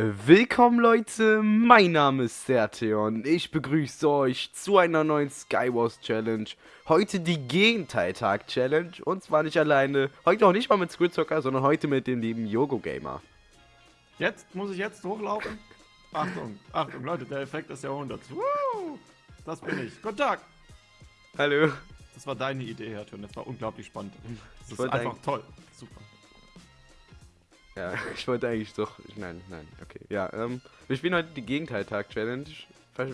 Willkommen Leute, mein Name ist Serteon. Ich begrüße euch zu einer neuen Skywars Challenge. Heute die Gegenteiltag Challenge und zwar nicht alleine, heute auch nicht mal mit Squidzocker, sondern heute mit dem lieben Yogo Gamer. Jetzt muss ich jetzt hochlaufen? Achtung, Achtung Leute, der Effekt des Jahrhunderts. Woo! Das bin ich. Guten Tag. Hallo. Das war deine Idee, Herr Thürn. Das war unglaublich spannend. Das ist einfach toll. Super. Ja, ich wollte eigentlich doch. Nein, nein, okay. Ja, ähm, wir spielen heute die Gegenteiltag-Challenge.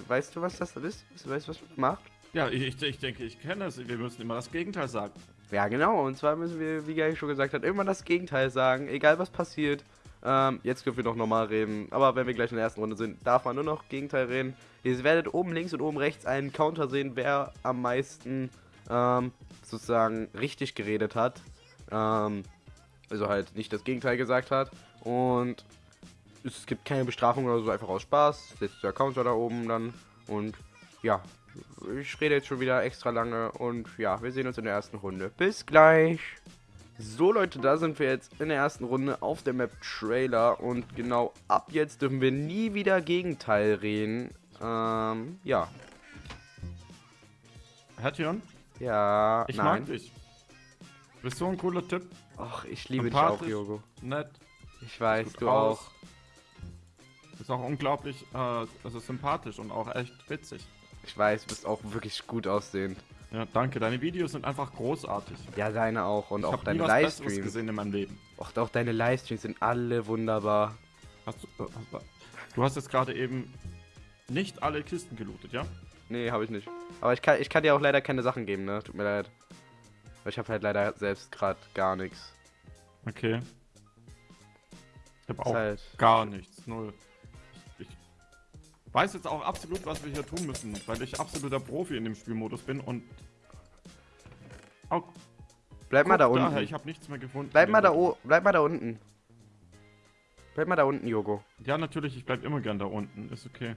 Weißt du, was das ist? Weißt du, was man macht? Ja, ich, ich denke, ich kenne es. Wir müssen immer das Gegenteil sagen. Ja, genau. Und zwar müssen wir, wie Gary schon gesagt hat, immer das Gegenteil sagen, egal was passiert. Ähm, jetzt dürfen wir noch normal reden. Aber wenn wir gleich in der ersten Runde sind, darf man nur noch Gegenteil reden. Ihr werdet oben links und oben rechts einen Counter sehen, wer am meisten ähm, sozusagen richtig geredet hat. Ähm, also halt nicht das Gegenteil gesagt hat. Und es gibt keine Bestrafung oder so, einfach aus Spaß. Setzt der Counter da oben dann. Und ja, ich rede jetzt schon wieder extra lange. Und ja, wir sehen uns in der ersten Runde. Bis gleich. So Leute, da sind wir jetzt in der ersten Runde auf der Map Trailer. Und genau ab jetzt dürfen wir nie wieder Gegenteil reden. Ähm, ja. Herr Tion? Ja, ich nein. mag dich. Bist so ein cooler Typ. Ach, ich liebe dich auch, Jogo. Nett. Ich weiß, du aus. auch. Ist auch unglaublich, äh, also sympathisch und auch echt witzig. Ich weiß, du bist auch wirklich gut aussehend. Ja, danke. Deine Videos sind einfach großartig. Ja, deine auch und ich auch deine Livestreams. gesehen in meinem Leben. Och, auch deine Livestreams sind alle wunderbar. Hast du, äh, du hast jetzt gerade eben nicht alle Kisten gelootet, ja? Nee, habe ich nicht. Aber ich kann, ich kann dir auch leider keine Sachen geben, ne? Tut mir leid. Weil ich habe halt leider selbst gerade gar nichts. Okay. Ich habe auch halt gar nichts. Null. Ich, weiß jetzt auch absolut, was wir hier tun müssen, weil ich absoluter Profi in dem Spielmodus bin und... Auch Bleib mal da unten. Daher, ich habe nichts mehr gefunden. Bleib mal, da bleib mal da unten. Bleib mal da unten, Jogo. Ja, natürlich, ich bleib immer gern da unten. Ist okay.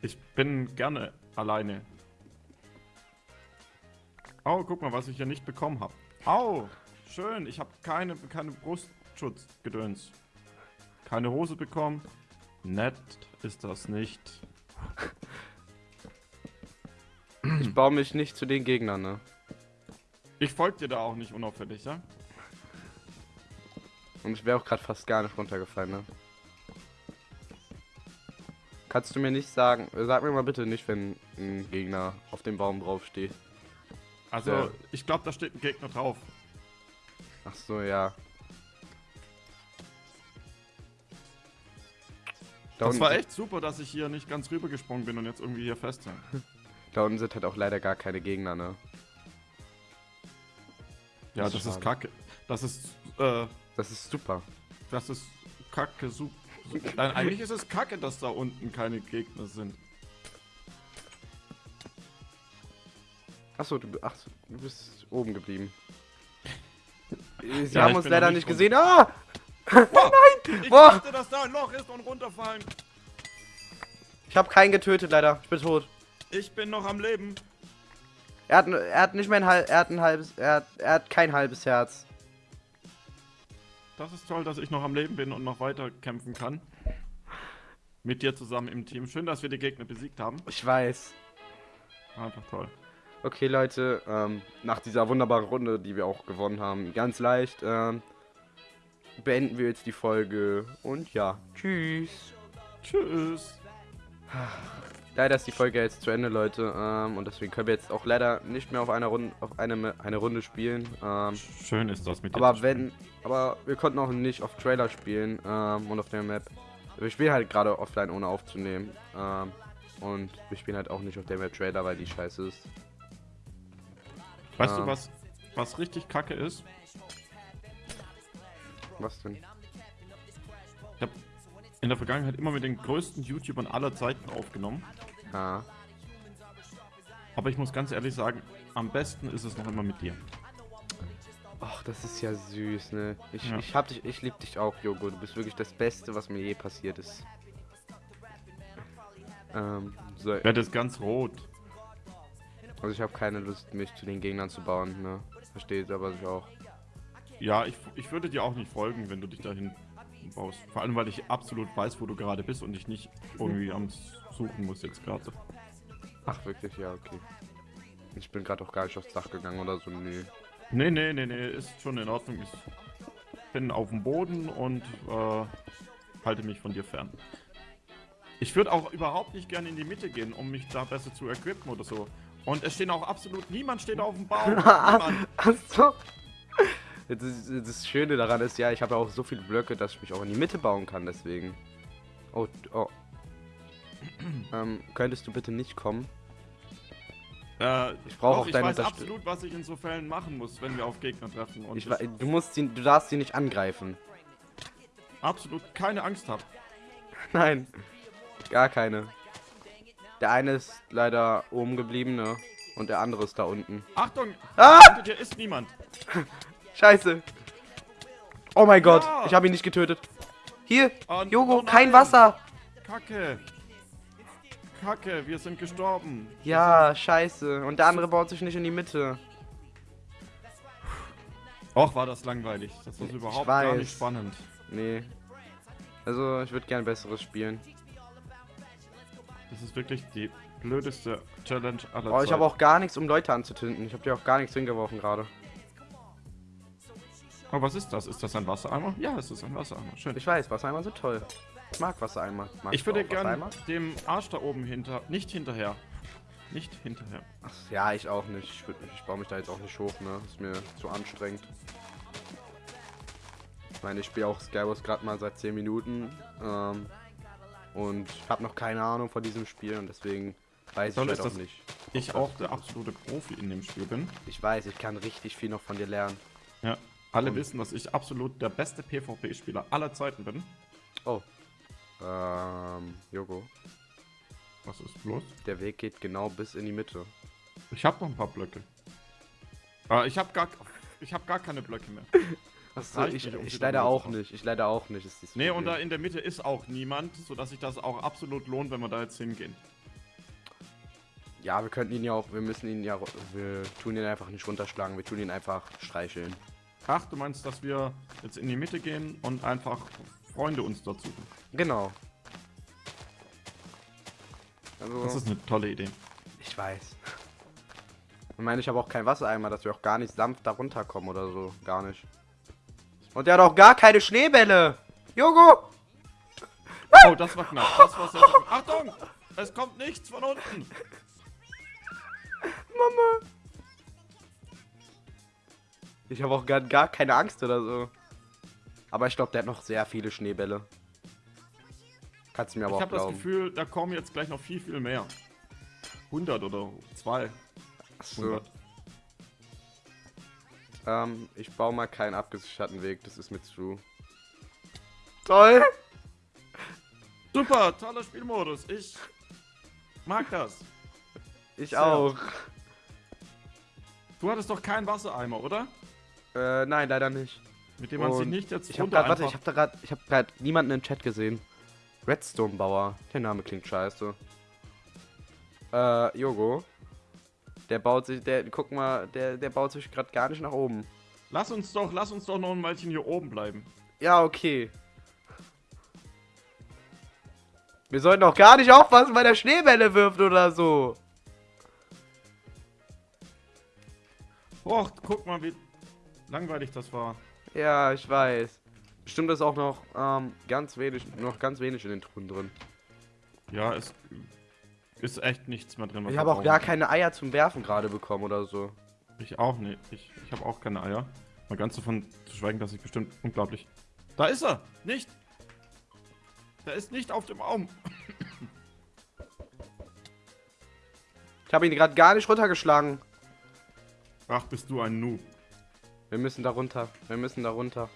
Ich bin gerne alleine. Oh, guck mal, was ich hier nicht bekommen habe. Au! Schön, ich habe keine, keine Brustschutzgedöns. Keine Hose bekommen. Nett ist das nicht. Ich baue mich nicht zu den Gegnern, ne? Ich folge dir da auch nicht unauffällig, ja? Und ich wäre auch gerade fast gar nicht runtergefallen, ne? Kannst du mir nicht sagen, sag mir mal bitte nicht, wenn ein Gegner auf dem Baum draufsteht. Also, ja. ich glaube, da steht ein Gegner drauf. Ach so, ja. Da das war echt super, dass ich hier nicht ganz rübergesprungen bin und jetzt irgendwie hier festhänge. da unten sind halt auch leider gar keine Gegner, ne? Ja, das, das ist kacke. Das ist, äh... Das ist super. Das ist kacke, super. Nein, eigentlich ist es kacke, dass da unten keine Gegner sind. Achso, du, ach, du bist oben geblieben. Sie ja, haben uns leider nicht gesehen. Ah! Oh, nein! Ich Boah. dachte, dass da ein Loch ist und runterfallen. Ich habe keinen getötet, leider. Ich bin tot. Ich bin noch am Leben. Er hat, er hat nicht mehr ein halbes, er hat ein halbes, er hat, er hat kein halbes Herz. Das ist toll, dass ich noch am Leben bin und noch weiter kämpfen kann. Mit dir zusammen im Team. Schön, dass wir die Gegner besiegt haben. Ich weiß. Einfach toll. Okay, Leute, ähm, nach dieser wunderbaren Runde, die wir auch gewonnen haben, ganz leicht, ähm, beenden wir jetzt die Folge. Und ja, tschüss. Tschüss. Leider ist die Folge jetzt zu Ende, Leute. Ähm, und deswegen können wir jetzt auch leider nicht mehr auf einer Runde, auf eine, eine Runde spielen. Ähm, Schön ist das mit. Aber wenn, aber wir konnten auch nicht auf Trailer spielen ähm, und auf der Map. Wir spielen halt gerade offline ohne aufzunehmen. Ähm, und wir spielen halt auch nicht auf der Map Trailer, weil die scheiße ist. Weißt du, was, was richtig kacke ist? Was denn? Ich habe in der Vergangenheit immer mit den größten YouTubern aller Zeiten aufgenommen. Ja. Aber ich muss ganz ehrlich sagen, am besten ist es noch immer mit dir. Ach, das ist ja süß, ne? Ich, ja. ich hab dich, ich lieb dich auch, Jogo. Du bist wirklich das Beste, was mir je passiert ist. Ähm, so. Werde jetzt ganz rot. Also ich habe keine Lust, mich zu den Gegnern zu bauen, ne? Versteht aber sich auch. Ja, ich, ich würde dir auch nicht folgen, wenn du dich dahin baust. Vor allem, weil ich absolut weiß, wo du gerade bist und ich nicht irgendwie am Suchen muss jetzt gerade. Ach, wirklich? Ja, okay. Ich bin gerade auch gar nicht aufs Dach gegangen oder so, nee. Nee, nee, nee, nee, ist schon in Ordnung. Ich bin auf dem Boden und äh, halte mich von dir fern. Ich würde auch überhaupt nicht gerne in die Mitte gehen, um mich da besser zu equippen oder so. Und es stehen auch absolut, niemand steht auf dem Baum. Achso. Das, das Schöne daran ist ja, ich habe ja auch so viele Blöcke, dass ich mich auch in die Mitte bauen kann, deswegen. Oh, oh. ähm, könntest du bitte nicht kommen? Äh, ich brauche auch deine Ich weiß absolut, was ich in so Fällen machen muss, wenn wir auf Gegner treffen. ich, du musst sie, du darfst sie nicht angreifen. Absolut keine Angst haben. Nein, gar keine. Der eine ist leider oben geblieben, ne? Und der andere ist da unten. Achtung! Ah! Dir ist niemand. Scheiße. Oh mein Gott, ja. ich habe ihn nicht getötet. Hier, oh, Jogo, oh kein Wasser. Kacke. Kacke, wir sind gestorben. Ja, scheiße. Und der andere baut sich nicht in die Mitte. Och, war das langweilig. Das ist überhaupt gar nicht spannend. Nee. Also, ich würde gern besseres spielen. Das ist wirklich die blödeste Challenge aller Zeiten. Oh, ich habe auch gar nichts, um Leute anzutünden. Ich habe dir auch gar nichts hingeworfen gerade. Oh, was ist das? Ist das ein Wassereimer? Ja, es ist ein Wassereimer. Schön. Ich weiß, Wassereimer sind toll. Ich mag Wassereimer. Magst ich würde gerne dem Arsch da oben hinter... Nicht hinterher. Nicht hinterher. Ach, ja, ich auch nicht. Ich, würd, ich baue mich da jetzt auch nicht hoch, ne? Ist mir zu anstrengend. Ich meine, ich spiele auch Skywars gerade mal seit 10 Minuten. Ähm, und habe noch keine Ahnung von diesem Spiel und deswegen weiß Soll ich halt auch nicht. Ich auch der absolute Profi in dem Spiel bin. Ich weiß, ich kann richtig viel noch von dir lernen. Ja, alle und wissen, dass ich absolut der beste PvP-Spieler aller Zeiten bin. Oh. Ähm, Jogo. Was ist bloß? Der Weg geht genau bis in die Mitte. Ich habe noch ein paar Blöcke. Aber ich habe gar, ich hab gar keine Blöcke mehr. Achso, ich, nicht, um ich leider auch nicht. Ich leider auch nicht. Ist nee, und da in der Mitte ist auch niemand, sodass sich das auch absolut lohnt, wenn wir da jetzt hingehen. Ja, wir könnten ihn ja auch, wir müssen ihn ja, wir tun ihn einfach nicht runterschlagen, wir tun ihn einfach streicheln. Ach, du meinst, dass wir jetzt in die Mitte gehen und einfach Freunde uns dazu suchen? Genau. Also, das ist eine tolle Idee. Ich weiß. Ich meine, ich habe auch kein Wassereimer, dass wir auch gar nicht sanft da runterkommen oder so. Gar nicht. Und der hat auch gar keine Schneebälle. Jogo! Oh, das war knapp. Das war sehr, sehr Achtung! Es kommt nichts von unten. Mama. Ich habe auch gar, gar keine Angst oder so. Aber ich glaube, der hat noch sehr viele Schneebälle. Kannst du mir aber ich auch. Ich habe das Gefühl, da kommen jetzt gleich noch viel, viel mehr. 100 oder 2. So. Ähm, ich baue mal keinen abgesicherten Weg, das ist mir zu. Toll! Super, toller Spielmodus. Ich mag das. Ich Sehr. auch. Du hattest doch keinen Wassereimer, oder? Äh, nein, leider nicht. Mit dem man sich nicht jetzt Ich hab grad, warte, ich hab da grad, ich hab grad niemanden im Chat gesehen. Redstone Bauer. Der Name klingt scheiße. Äh, Yogo. Der baut sich, der, guck mal, der, der baut sich gerade gar nicht nach oben. Lass uns doch, lass uns doch noch ein Weilchen hier oben bleiben. Ja, okay. Wir sollten auch gar nicht aufpassen, weil der Schneebälle wirft oder so. Och, guck mal, wie langweilig das war. Ja, ich weiß. Bestimmt ist auch noch ähm, ganz wenig, noch ganz wenig in den Truhen drin. Ja, es ist echt nichts mehr drin. Ich habe auch gar keine Eier zum Werfen gerade bekommen oder so. Ich auch nicht. Ich, ich habe auch keine Eier. Mal ganz davon zu schweigen, dass ich bestimmt unglaublich... Da ist er! Nicht! Der ist nicht auf dem Baum. ich habe ihn gerade gar nicht runtergeschlagen. Ach, bist du ein Noob. Wir müssen da runter. Wir müssen da runter.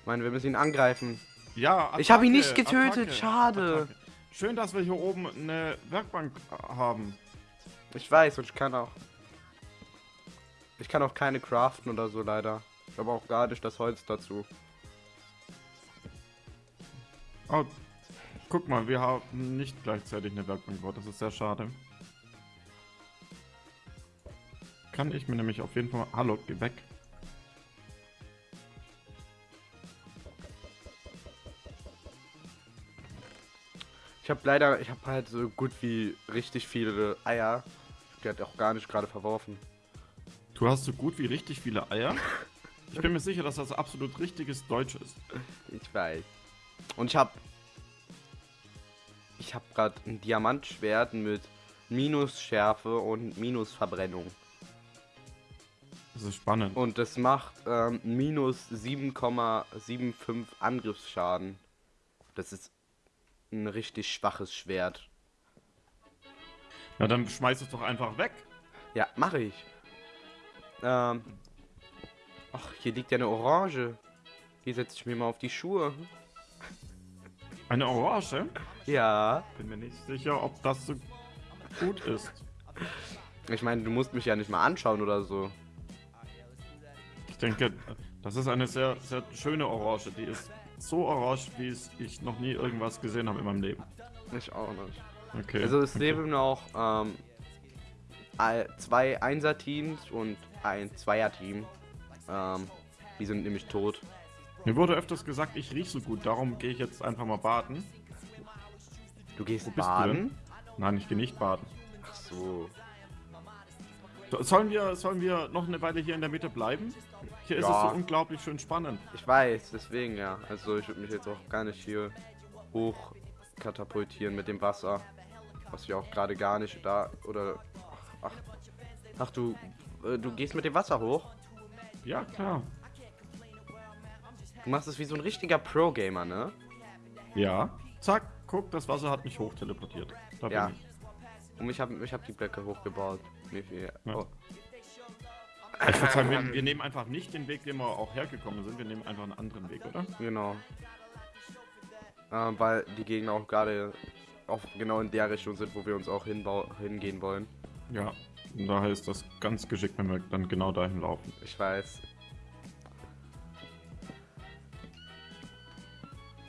Ich meine, wir müssen ihn angreifen. Ja, Attacke, Ich habe ihn nicht getötet. Attacke, Schade. Attacke. Schön, dass wir hier oben eine Werkbank haben. Ich weiß und ich kann auch... Ich kann auch keine craften oder so leider. Ich habe auch gar nicht das Holz dazu. Oh, guck mal, wir haben nicht gleichzeitig eine Werkbank gebaut. Das ist sehr schade. Kann ich mir nämlich auf jeden Fall... Hallo, geh weg. Ich habe leider, ich habe halt so gut wie richtig viele Eier. Die hat auch gar nicht gerade verworfen. Du hast so gut wie richtig viele Eier. Ich bin mir sicher, dass das absolut richtiges Deutsch ist. Ich weiß. Und ich habe ich habe gerade ein Diamantschwert mit Minusschärfe und Minusverbrennung. Das ist spannend. Und das macht ähm, minus 7,75 Angriffsschaden. Das ist ein richtig schwaches Schwert. Na, dann schmeiß es doch einfach weg. Ja, mache ich. Ähm. Ach, hier liegt ja eine Orange. Hier setze ich mir mal auf die Schuhe. Eine Orange? Ja. Bin mir nicht sicher, ob das so gut ist. Ich meine, du musst mich ja nicht mal anschauen oder so. Ich denke, das ist eine sehr, sehr schöne Orange. Die ist so orange, wie ich noch nie irgendwas gesehen habe in meinem Leben. Ich auch nicht. Okay. Also es okay. leben noch ähm, zwei Einser-Teams und ein Zweier-Team. Ähm, die sind nämlich tot. Mir wurde öfters gesagt, ich riech so gut, darum gehe ich jetzt einfach mal baden. Du gehst du baden? Nein, ich gehe nicht baden. Ach. So, Sollen wir, sollen wir noch eine Weile hier in der Mitte bleiben? Hier ist Ja. es so unglaublich schön spannend. Ich weiß, deswegen ja. Also ich würde mich jetzt auch gar nicht hier hoch katapultieren mit dem Wasser. Was ich auch gerade gar nicht da oder ach, ach, du äh, du gehst mit dem Wasser hoch. Ja, klar. Du machst es wie so ein richtiger Pro Gamer, ne? Ja. Zack, guck, das Wasser hat mich hoch teleportiert. Da Ja. ich. Und ich habe ich hab die Blöcke hochgebaut. Wie viel? Ja. Oh. Ich würde sagen, wir, wir nehmen einfach nicht den Weg, den wir auch hergekommen sind. Wir nehmen einfach einen anderen Weg, oder? Genau. Ähm, weil die Gegner auch gerade auch genau in der Richtung sind, wo wir uns auch hingehen wollen. Ja. Und daher ist das ganz geschickt, wenn wir dann genau dahin laufen. Ich weiß.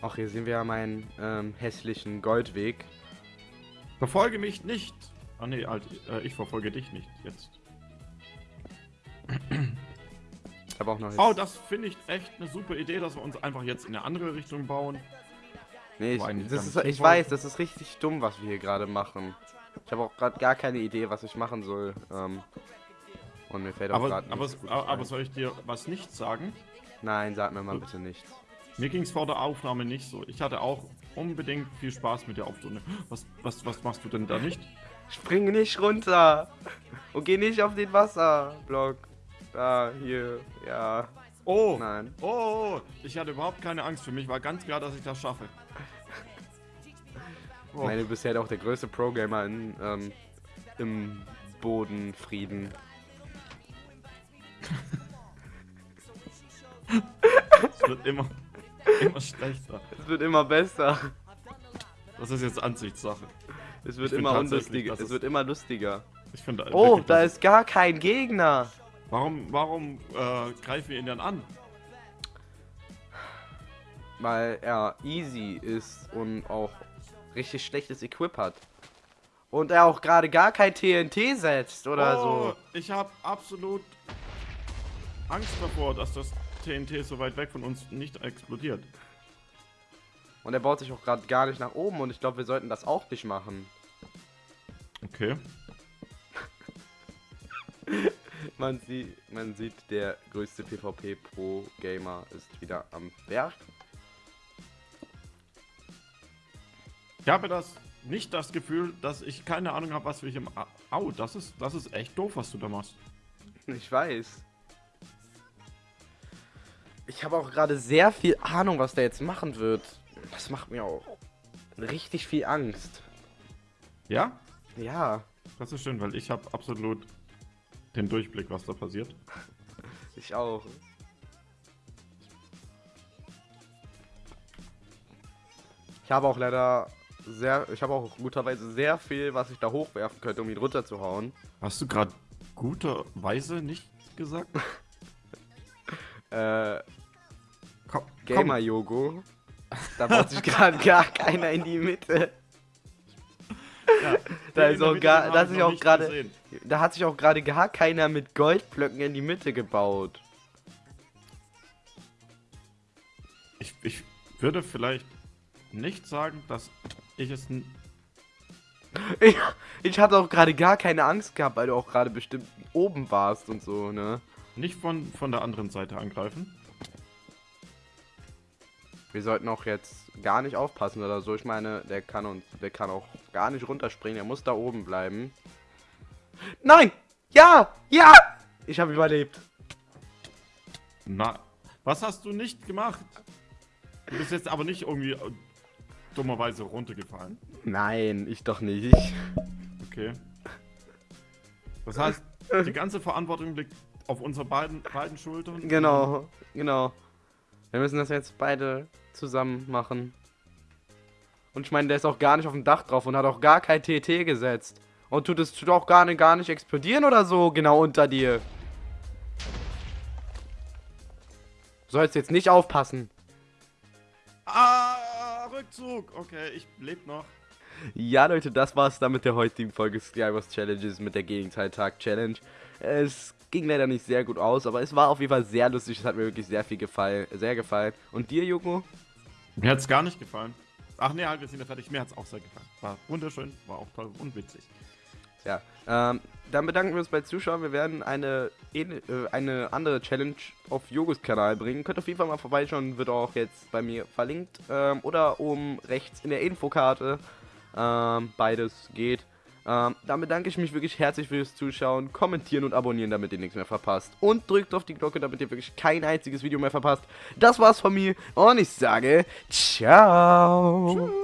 Ach, hier sehen wir ja meinen ähm, hässlichen Goldweg. Verfolge mich nicht! Ah nee, halt, äh, ich verfolge dich nicht jetzt. Ich habe auch noch. Oh, das finde ich echt eine super Idee, dass wir uns einfach jetzt in eine andere Richtung bauen. nee, ich, das ist, ich weiß, das ist richtig dumm, was wir hier gerade machen. Ich habe auch gerade gar keine Idee, was ich machen soll. Ähm, und mir fällt auch Aber, gerade aber, aber, aber soll ich dir was nicht sagen? Nein, sag mir mal bitte nichts. Mir ging es vor der Aufnahme nicht so. Ich hatte auch unbedingt viel Spaß mit der Aufnahme. Was, was, was machst du denn da nicht? Spring nicht runter! Und geh nicht auf den Wasserblock. Da, hier, ja. Oh! Nein. Oh! Ich hatte überhaupt keine Angst. Für mich war ganz klar, dass ich das schaffe. Ich Oh, meine, du bist ja auch der größte Pro-Gamer in, ähm, im Bodenfrieden. es wird immer, immer schlechter. Es wird immer besser. Das ist jetzt Ansichtssache. Es wird Ich immer unlustiger. Es wird immer lustiger. Ich finde. Oh, da ist gar kein Gegner. Warum, warum äh, greifen wir ihn dann an? Weil er easy ist und auch richtig schlechtes Equip hat. Und er auch gerade gar kein TNT setzt oder oh, so. ich habe absolut Angst davor, dass das TNT so weit weg von uns nicht explodiert. Und er baut sich auch gerade gar nicht nach oben und ich glaube, wir sollten das auch nicht machen. Okay. Man sieht, man sieht, der größte PvP-Pro-Gamer ist wieder am Berg. Ich habe das nicht das Gefühl, dass ich keine Ahnung habe, was wir hier. im A- Au, das ist, das ist echt doof, was du da machst. Ich weiß. Ich habe auch gerade sehr viel Ahnung, was der jetzt machen wird. Das macht mir auch richtig viel Angst. Ja? Ja, Das ist schön, weil ich habe absolut den Durchblick, was da passiert. ich auch. Ich habe auch leider sehr, ich habe auch guterweise sehr viel, was ich da hochwerfen könnte, um ihn runterzuhauen. Hast du gerade guterweise nicht gesagt? Äh, Komm, Gamer Yogo. Da baut sich gerade gar keiner in die Mitte. Ja, Da ist auch gar- den da hab ist auch gerade-. Da hat sich auch gerade gar keiner mit Goldblöcken in die Mitte gebaut. Ich, ich würde vielleicht nicht sagen, dass ich es... Ich, ich hatte auch gerade gar keine Angst gehabt, weil du auch gerade bestimmt oben warst und so, ne? Nicht von, von der anderen Seite angreifen. Wir sollten auch jetzt gar nicht aufpassen oder so. Ich meine, der kann uns, der kann auch gar nicht runterspringen. Er muss da oben bleiben. Nein! Ja! Ja! Ich habe überlebt. Na, was hast du nicht gemacht? Du bist jetzt aber nicht irgendwie äh, dummerweise runtergefallen. Nein, ich doch nicht. Okay. Das heißt, die ganze Verantwortung liegt auf unseren beiden, beiden Schultern. Genau, genau. Wir müssen das jetzt beide zusammen machen. Und ich meine, der ist auch gar nicht auf dem Dach drauf und hat auch gar kein TT gesetzt. Und tut es tut auch gar nicht, gar nicht explodieren oder so, genau unter dir. Sollst jetzt nicht aufpassen. Ah, Rückzug. Okay, ich lebe noch. Ja, Leute, das war's dann mit der heutigen Folge Skywars Challenges mit der Gegenteiltag Challenge. Es ging leider nicht sehr gut aus, aber es war auf jeden Fall sehr lustig. Es hat mir wirklich sehr viel gefallen, sehr gefallen. Und dir, Joko? Mir hat's gar nicht gefallen. Ach nee, halt, wir sind ja fertig. Mir hat's auch sehr gefallen. War wunderschön, war auch toll und witzig. Ja, ähm, dann bedanken wir uns bei Zuschauen. Wir werden eine, äh, eine andere Challenge auf Jogos Kanal bringen. Könnt auf jeden Fall mal vorbeischauen, wird auch jetzt bei mir verlinkt. Ähm, oder oben rechts in der Infokarte. Ähm, beides geht. Ähm, dann bedanke ich mich wirklich herzlich fürs Zuschauen, kommentieren und abonnieren, damit ihr nichts mehr verpasst. Und drückt auf die Glocke, damit ihr wirklich kein einziges Video mehr verpasst. Das war's von mir und ich sage ciao. Tschüss.